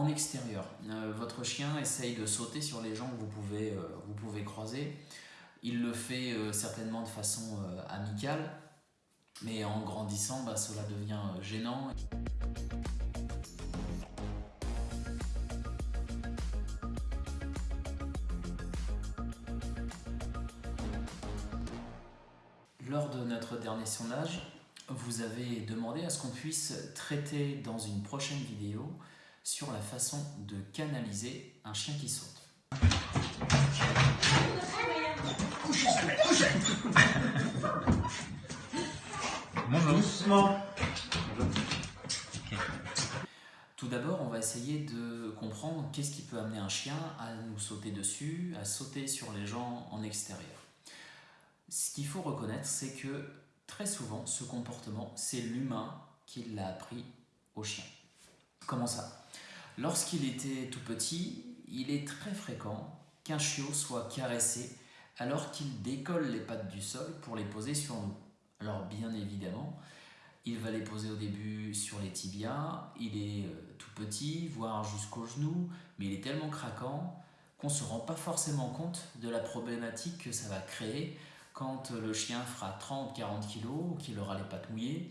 en extérieur. Euh, votre chien essaye de sauter sur les gens que vous pouvez, euh, vous pouvez croiser. Il le fait euh, certainement de façon amicale, mais en grandissant, bah, cela devient gênant. Lors de notre dernier sondage, vous avez demandé à ce qu'on puisse traiter dans une prochaine vidéo sur la façon de canaliser un chien qui saute. Tout d'abord, on va essayer de comprendre qu'est-ce qui peut amener un chien à nous sauter dessus, à sauter sur les gens en extérieur. Ce qu'il faut reconnaître, c'est que très souvent, ce comportement, c'est l'humain qui l'a appris au chien. Comment ça? Lorsqu'il était tout petit, il est très fréquent qu'un chiot soit caressé alors qu'il décolle les pattes du sol pour les poser sur nous. Alors bien évidemment, il va les poser au début sur les tibias, il est euh, tout petit, voire jusqu'au genou, mais il est tellement craquant qu'on ne se rend pas forcément compte de la problématique que ça va créer quand le chien fera 30-40 kg, qu'il aura les pattes mouillées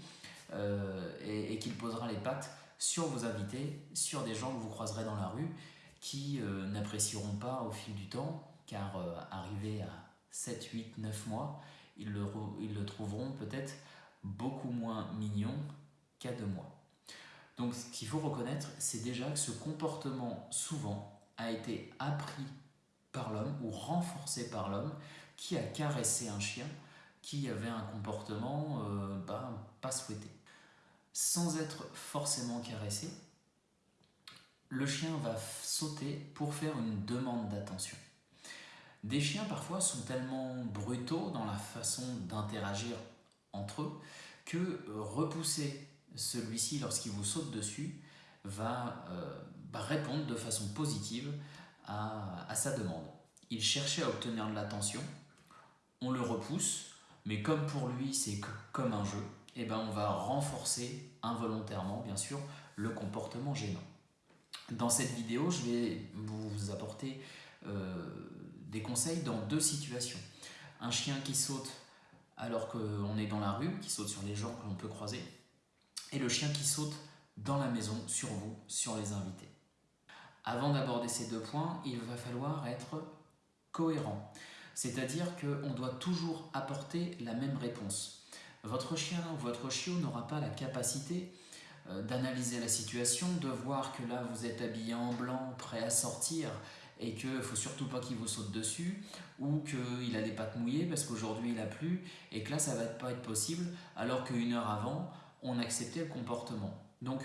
euh, et, qu'il posera les pattes sur vos invités, sur des gens que vous croiserez dans la rue qui euh, n'apprécieront pas au fil du temps car euh, arrivé à 7, 8, 9 mois, ils le, trouveront peut-être beaucoup moins mignon qu'à 2 mois. Donc ce qu'il faut reconnaître, c'est déjà que ce comportement souvent a été appris par l'homme ou renforcé par l'homme qui a caressé un chien qui avait un comportement euh, ben, pas souhaité. Sans être forcément caressé, le chien va sauter pour faire une demande d'attention. Des chiens parfois sont tellement brutaux dans la façon d'interagir entre eux que repousser celui-ci lorsqu'il vous saute dessus va, euh, répondre de façon positive à, à sa demande. Il cherchait à obtenir de l'attention, on le repousse, mais comme pour lui c'est comme un jeu, eh ben on va renforcer involontairement bien sûr le comportement gênant. Dans cette vidéo, je vais vous apporter euh, des conseils dans deux situations. Un chien qui saute alors qu'on est dans la rue, qui saute sur les gens que l'on peut croiser, et le chien qui saute dans la maison, sur vous, sur les invités. Avant d'aborder ces deux points, il va falloir être cohérent. C'est-à-dire qu'on doit toujours apporter la même réponse. Votre chien ou votre chiot n'aura pas la capacité euh, d'analyser la situation, de voir que là vous êtes habillé en blanc, prêt à sortir et qu'il ne faut surtout pas qu'il vous saute dessus ou qu'il a des pattes mouillées parce qu'aujourd'hui il a plu et que là ça va pas être possible alors qu'une heure avant on acceptait le comportement. Donc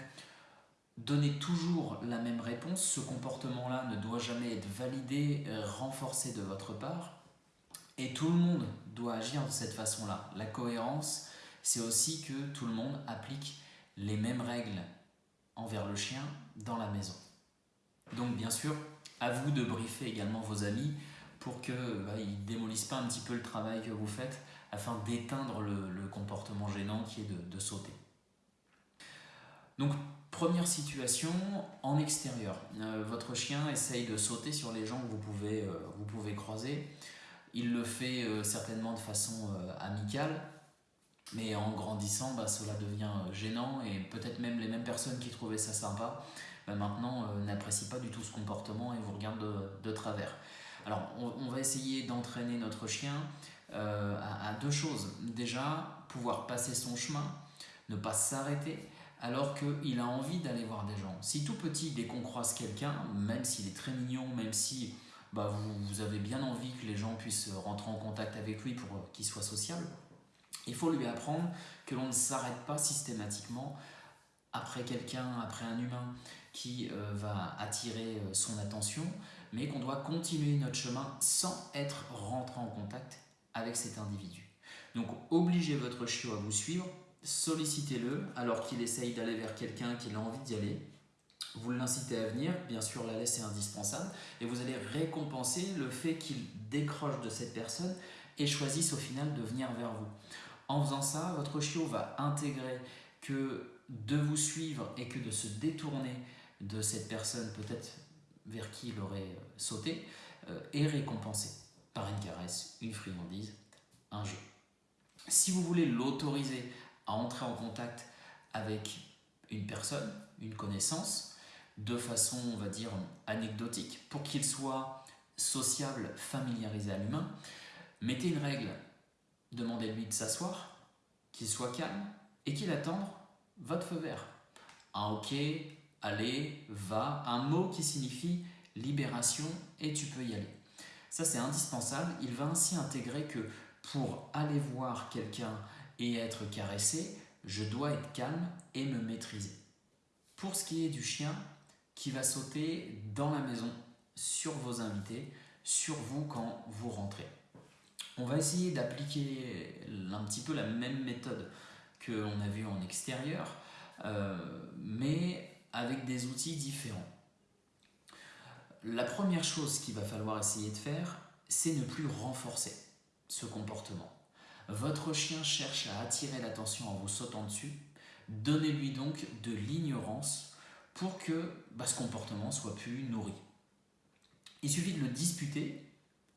donnez toujours la même réponse, ce comportement-là ne doit jamais être validé, euh, renforcé de votre part et tout le monde doit agir de cette façon-là. La cohérence, c'est aussi que tout le monde applique les mêmes règles envers le chien dans la maison. Donc bien sûr, à vous de briefer également vos amis pour qu'ils bah, ne démolissent pas un petit peu le travail que vous faites afin d'éteindre le, comportement gênant qui est de, sauter. Donc première situation, en extérieur. Euh, votre chien essaye de sauter sur les gens que vous pouvez, euh, vous pouvez croiser. Il le fait euh, certainement de façon euh, amicale, mais en grandissant, bah, cela devient euh, gênant et peut-être même les mêmes personnes qui trouvaient ça sympa, bah, maintenant n'apprécient pas du tout ce comportement et vous regardent de, travers. Alors on, va essayer d'entraîner notre chien à, deux choses. Déjà, pouvoir passer son chemin, ne pas s'arrêter, alors qu'il a envie d'aller voir des gens. Si tout petit, dès qu'on croise quelqu'un, même s'il est très mignon, même si bah, vous, avez bien envie que les gens puissent rentrer en contact avec lui pour qu'il soit sociable, il faut lui apprendre que l'on ne s'arrête pas systématiquement après quelqu'un, après un humain qui euh, va attirer euh, son attention, mais qu'on doit continuer notre chemin sans être rentré en contact avec cet individu. Donc obligez votre chiot à vous suivre, sollicitez-le alors qu'il essaye d'aller vers quelqu'un qu'il a envie d'y aller, vous l'incitez à venir, bien sûr la laisse est indispensable, et vous allez récompenser le fait qu'il décroche de cette personne et choisisse au final de venir vers vous. En faisant ça, votre chiot va intégrer que de vous suivre et que de se détourner de cette personne, peut-être vers qui il aurait sauté, est récompensé par une caresse, une friandise, un jeu. Si vous voulez l'autoriser à entrer en contact avec une personne, une connaissance, de façon, on va dire, anecdotique, pour qu'il soit sociable, familiarisé à l'humain, mettez une règle, demandez-lui de s'asseoir, qu'il soit calme et qu'il attende votre feu vert. Un ok, allez, va, un mot qui signifie libération et tu peux y aller. Ça c'est indispensable, il va ainsi intégrer que pour aller voir quelqu'un et être caressé, je dois être calme et me maîtriser. Pour ce qui est du chien qui va sauter dans la maison, sur vos invités, sur vous quand vous rentrez. On va essayer d'appliquer un petit peu la même méthode qu'on a vu en extérieur, euh, mais avec des outils différents. La première chose qu'il va falloir essayer de faire, c'est ne plus renforcer ce comportement. Votre chien cherche à attirer l'attention en vous sautant dessus. Donnez-lui donc de l'ignorance pour que bah, ce comportement soit plus nourri. Il suffit de le disputer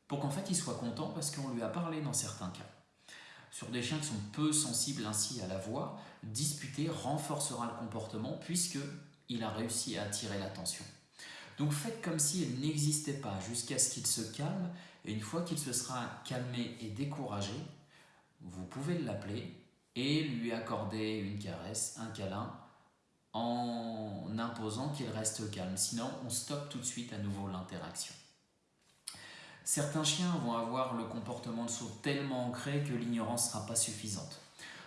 pour qu'en fait il soit content parce qu'on lui a parlé dans certains cas. Sur des chiens qui sont peu sensibles ainsi à la voix, disputer renforcera le comportement puisque il a réussi à attirer l'attention. Donc faites comme s'il n'existait pas jusqu'à ce qu'il se calme et une fois qu'il se sera calmé et découragé, vous pouvez l'appeler et lui accorder une caresse, un câlin, en imposant qu'il reste calme. Sinon, on stoppe tout de suite à nouveau l'interaction. Certains chiens vont avoir le comportement de saut tellement ancré que l'ignorance ne sera pas suffisante.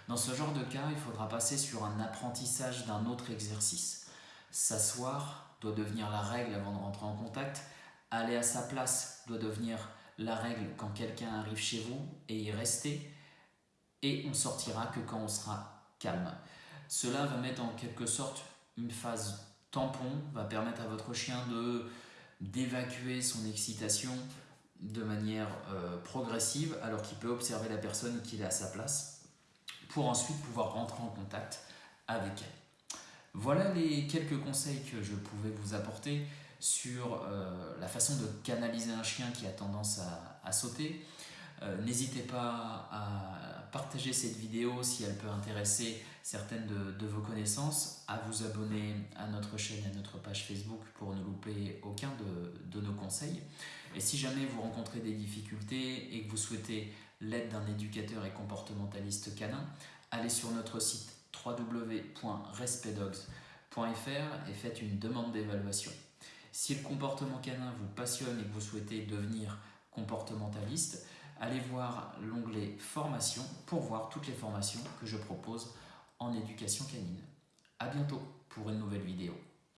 Dans ce genre de cas, il faudra passer sur un apprentissage d'un autre exercice. S'asseoir doit devenir la règle avant de rentrer en contact. Aller à sa place doit devenir la règle quand quelqu'un arrive chez vous et y rester et on sortira que quand on sera calme. Cela va mettre en quelque sorte une phase tampon, va permettre à votre chien d'évacuer son excitation de manière euh, progressive alors qu'il peut observer la personne qu'il est à sa place pour ensuite pouvoir rentrer en contact avec elle. Voilà les quelques conseils que je pouvais vous apporter sur euh, la façon de canaliser un chien qui a tendance à, sauter. Euh, n'hésitez pas à partager cette vidéo si elle peut intéresser certaines de, vos connaissances, à vous abonner à notre chaîne et à notre page Facebook pour ne louper aucun de, nos conseils. Et si jamais vous rencontrez des difficultés et que vous souhaitez l'aide d'un éducateur et comportementaliste canin, allez sur notre site www.respectdogs.fr et faites une demande d'évaluation. Si le comportement canin vous passionne et que vous souhaitez devenir comportementaliste, allez voir l'onglet formation pour voir toutes les formations que je propose en éducation canine. A bientôt pour une nouvelle vidéo.